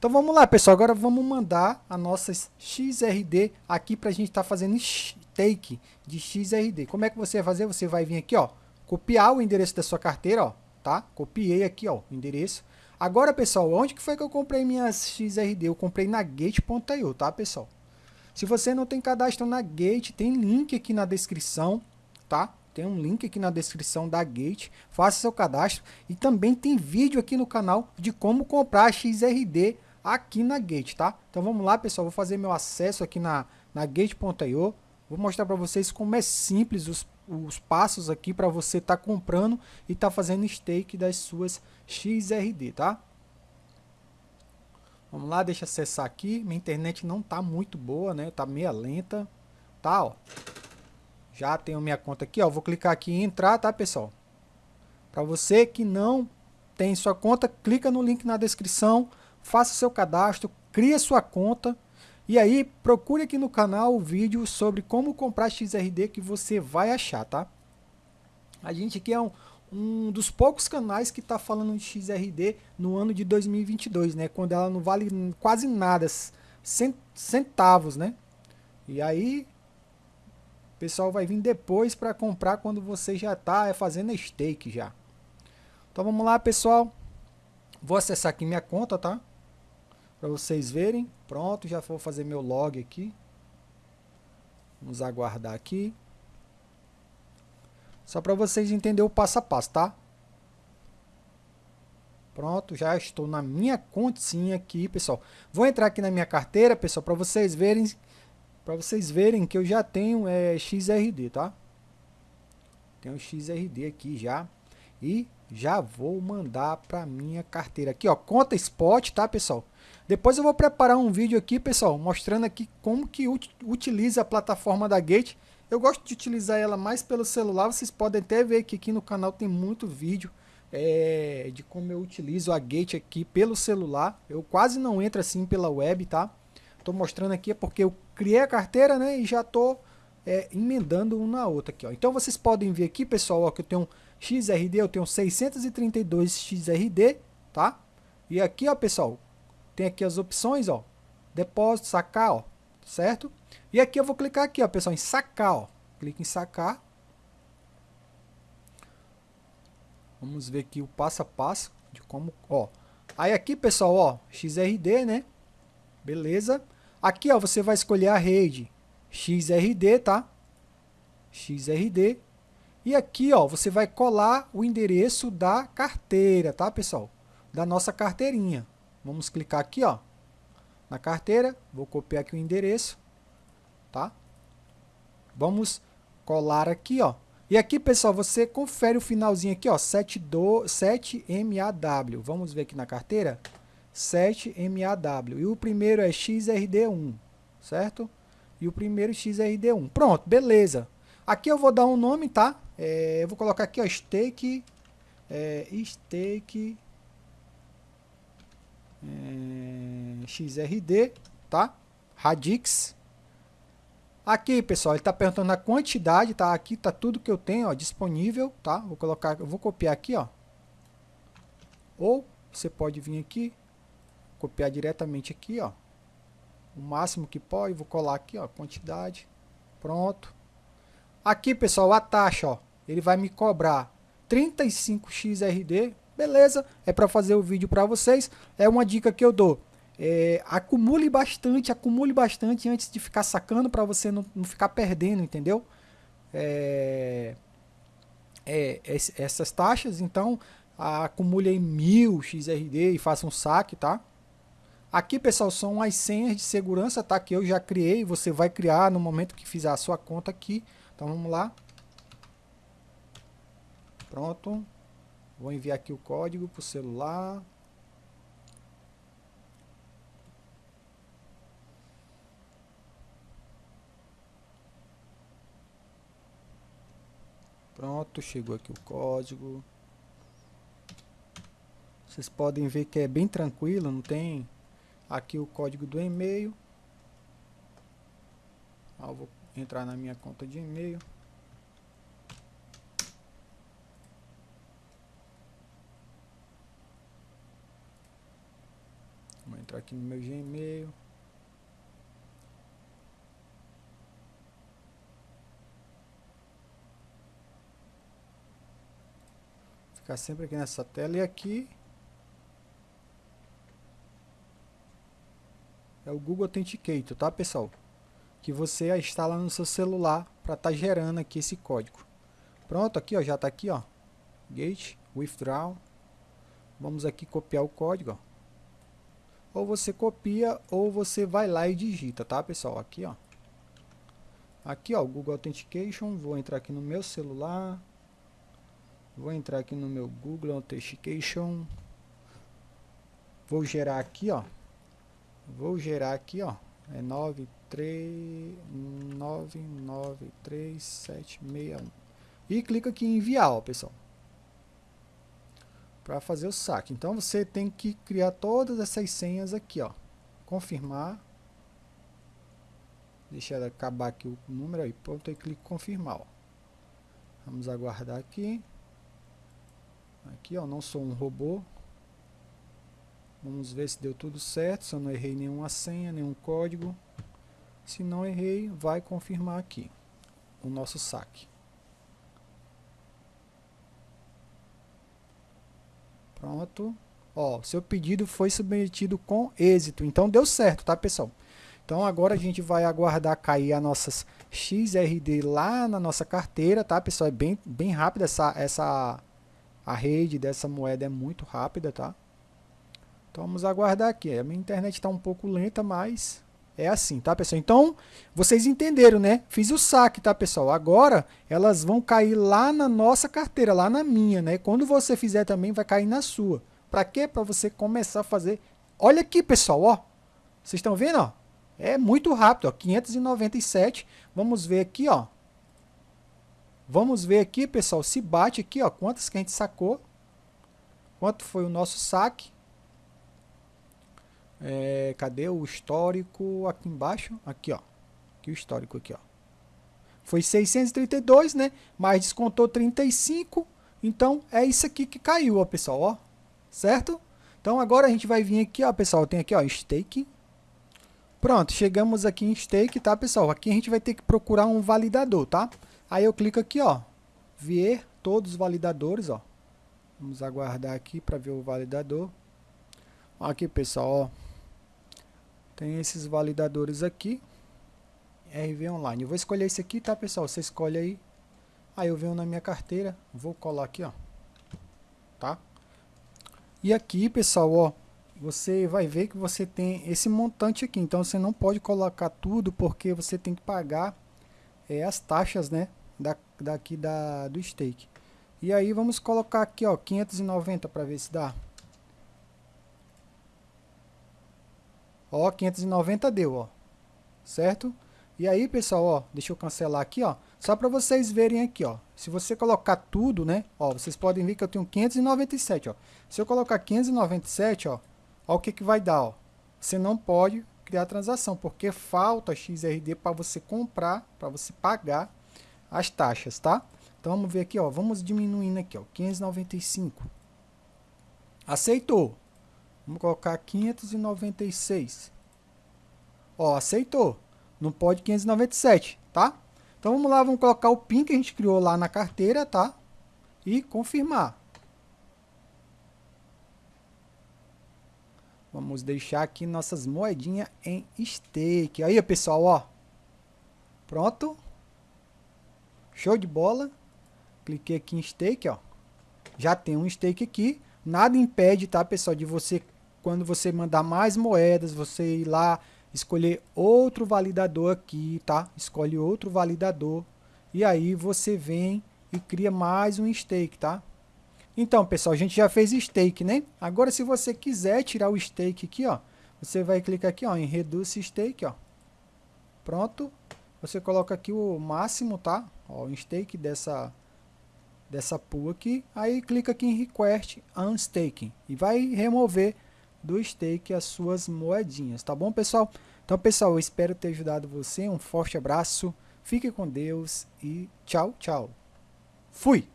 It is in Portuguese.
Então vamos lá, pessoal. Agora vamos mandar a nossa XRD aqui para a gente estar tá fazendo stake de XRD. Como é que você vai fazer? Você vai vir aqui, ó, copiar o endereço da sua carteira, ó, tá? Copiei aqui, ó, o endereço. Agora, pessoal, onde que foi que eu comprei minhas XRD? Eu comprei na Gate.io, tá, pessoal? Se você não tem cadastro na Gate, tem link aqui na descrição, tá? Tem um link aqui na descrição da Gate, faça seu cadastro e também tem vídeo aqui no canal de como comprar XRD aqui na Gate, tá? Então vamos lá, pessoal, vou fazer meu acesso aqui na, na Gate.io, vou mostrar para vocês como é simples os, os passos aqui para você estar tá comprando e estar tá fazendo stake das suas XRD, tá? Vamos lá, deixa eu acessar aqui. Minha internet não tá muito boa, né? Tá meia lenta. Tá, ó. Já tenho minha conta aqui, ó. Vou clicar aqui em entrar, tá, pessoal? Para você que não tem sua conta, clica no link na descrição, faça seu cadastro, cria sua conta e aí procure aqui no canal o vídeo sobre como comprar XRD que você vai achar, tá? A gente aqui é um, um dos poucos canais que está falando de XRD no ano de 2022, né? Quando ela não vale quase nada, centavos, né? E aí, o pessoal vai vir depois para comprar quando você já está é, fazendo stake já. Então vamos lá, pessoal. Vou acessar aqui minha conta, tá? Para vocês verem. Pronto, já vou fazer meu log aqui. Vamos aguardar aqui. Só para vocês entenderem o passo a passo, tá? Pronto, já estou na minha continha aqui, pessoal. Vou entrar aqui na minha carteira, pessoal, para vocês verem para vocês verem que eu já tenho é, XRD, tá? Tenho XRD aqui já. E já vou mandar para minha carteira aqui, ó, conta spot, tá, pessoal? Depois eu vou preparar um vídeo aqui, pessoal, mostrando aqui como que utiliza a plataforma da Gate eu gosto de utilizar ela mais pelo celular, vocês podem até ver que aqui no canal tem muito vídeo é, de como eu utilizo a Gate aqui pelo celular. Eu quase não entro assim pela web, tá? Estou mostrando aqui porque eu criei a carteira, né, e já estou é, emendando uma na outra aqui, ó. Então vocês podem ver aqui, pessoal, ó, que eu tenho XRD, eu tenho 632 XRD, tá? E aqui, ó, pessoal, tem aqui as opções, ó, depósito, sacar, ó, certo? E aqui eu vou clicar aqui, ó, pessoal, em sacar, ó. Clique em sacar. Vamos ver aqui o passo a passo de como, ó. Aí aqui, pessoal, ó, XRD, né? Beleza. Aqui, ó, você vai escolher a rede XRD, tá? XRD. E aqui, ó, você vai colar o endereço da carteira, tá, pessoal? Da nossa carteirinha. Vamos clicar aqui, ó, na carteira. Vou copiar aqui o endereço tá? Vamos colar aqui, ó. E aqui, pessoal, você confere o finalzinho aqui, ó, 7MAW. Vamos ver aqui na carteira? 7MAW. E o primeiro é XRD1, certo? E o primeiro XRD1. Pronto, beleza. Aqui eu vou dar um nome, tá? É, eu vou colocar aqui, ó, stake, é, stake é, XRD, tá? Radix, Aqui, pessoal, ele está perguntando a quantidade, tá? Aqui está tudo que eu tenho, ó, disponível, tá? Vou colocar, eu vou copiar aqui, ó. Ou você pode vir aqui, copiar diretamente aqui, ó. O máximo que pode, vou colar aqui, ó, quantidade. Pronto. Aqui, pessoal, a taxa, ó, ele vai me cobrar 35 XRD, beleza? É para fazer o vídeo para vocês. É uma dica que eu dou. É, acumule bastante, acumule bastante antes de ficar sacando para você não, não, ficar perdendo, entendeu? É, é, essas taxas, então acumule aí mil XRD e faça um saque, tá? Aqui, pessoal, são as senhas de segurança, tá? Que eu já criei, você vai criar no momento que fizer a sua conta aqui. Então, vamos lá. Pronto. Vou enviar aqui o código para o celular. Pronto, chegou aqui o código. Vocês podem ver que é bem tranquilo, não tem aqui o código do e-mail. Ah, vou entrar na minha conta de e-mail. Entrar aqui no meu Gmail. Ficar sempre aqui nessa tela e aqui é o Google Authenticator, tá pessoal? Que você instala no seu celular para estar tá gerando aqui esse código. Pronto, aqui ó, já está aqui ó, Gate, Withdraw. Vamos aqui copiar o código, ó. Ou você copia ou você vai lá e digita, tá pessoal? Aqui ó, aqui ó, Google Authentication. Vou entrar aqui no meu celular. Vou entrar aqui no meu Google Authentication. Vou gerar aqui ó, Vou gerar aqui, ó. É 9393761. E clica aqui em enviar, ó, pessoal. Para fazer o saque. Então você tem que criar todas essas senhas aqui, ó. Confirmar. Deixa acabar aqui o número aí. Pronto, aí clique confirmar, ó. Vamos aguardar aqui. Aqui, ó, não sou um robô. Vamos ver se deu tudo certo, se eu não errei nenhuma senha, nenhum código. Se não errei, vai confirmar aqui o nosso saque. Pronto. Ó, seu pedido foi submetido com êxito. Então deu certo, tá, pessoal? Então agora a gente vai aguardar cair as nossas XRD lá na nossa carteira, tá, pessoal? É bem, bem rápida essa, essa a rede dessa moeda é muito rápida, tá? Então vamos aguardar aqui. A minha internet está um pouco lenta, mas é assim, tá, pessoal? Então, vocês entenderam, né? Fiz o saque, tá, pessoal? Agora, elas vão cair lá na nossa carteira, lá na minha, né? Quando você fizer também, vai cair na sua. Para quê? Para você começar a fazer... Olha aqui, pessoal, ó. Vocês estão vendo, ó? É muito rápido, ó. 597. Vamos ver aqui, ó. Vamos ver aqui, pessoal, se bate aqui, ó. Quantas que a gente sacou. Quanto foi o nosso saque. É, cadê o histórico aqui embaixo? Aqui, ó. Aqui o histórico aqui, ó. Foi 632, né? Mas descontou 35. Então, é isso aqui que caiu, ó, pessoal, ó. Certo? Então, agora a gente vai vir aqui, ó, pessoal. Tem aqui, ó, stake. Pronto, chegamos aqui em stake, tá, pessoal? Aqui a gente vai ter que procurar um validador, tá? Aí eu clico aqui, ó. Ver todos os validadores, ó. Vamos aguardar aqui para ver o validador. Aqui, pessoal, ó. Tem esses validadores aqui. RV Online. Eu vou escolher esse aqui, tá, pessoal? Você escolhe aí. Aí eu venho na minha carteira. Vou colar aqui, ó. Tá? E aqui, pessoal, ó. Você vai ver que você tem esse montante aqui. Então, você não pode colocar tudo, porque você tem que pagar é, as taxas, né? Da, daqui da, do stake. E aí, vamos colocar aqui, ó. 590 para ver se dá. Ó, 590 deu, ó. Certo? E aí, pessoal, ó, deixa eu cancelar aqui, ó. Só para vocês verem aqui, ó. Se você colocar tudo, né? Ó, vocês podem ver que eu tenho 597, ó. Se eu colocar 597, ó, ó o que que vai dar, ó. Você não pode criar transação, porque falta XRD para você comprar, para você pagar as taxas, tá? Então vamos ver aqui, ó, vamos diminuindo aqui, ó, 595. Aceitou. Vamos colocar 596. Ó, aceitou. Não pode 597, tá? Então vamos lá, vamos colocar o PIN que a gente criou lá na carteira, tá? E confirmar. Vamos deixar aqui nossas moedinhas em stake. Aí, pessoal, ó. Pronto. Show de bola. Cliquei aqui em stake, ó. Já tem um stake aqui. Nada impede, tá, pessoal, de você quando você mandar mais moedas, você ir lá escolher outro validador aqui, tá? Escolhe outro validador e aí você vem e cria mais um stake, tá? Então, pessoal, a gente já fez stake, né? Agora, se você quiser tirar o stake aqui, ó, você vai clicar aqui, ó, em Reduce Stake, ó. Pronto. Você coloca aqui o máximo, tá? Ó, o stake dessa dessa pool aqui. Aí clica aqui em Request Unstaking e vai remover do stake as suas moedinhas, tá bom, pessoal? Então, pessoal, eu espero ter ajudado você. Um forte abraço, fique com Deus e tchau, tchau. Fui!